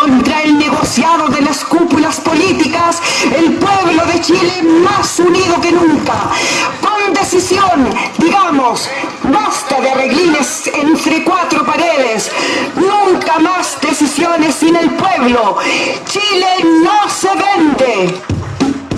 contra el negociado de las cúpulas políticas, el pueblo de Chile más unido que nunca. Con decisión, digamos, basta de arreglines entre cuatro paredes, nunca más decisiones sin el pueblo. Chile no se vende.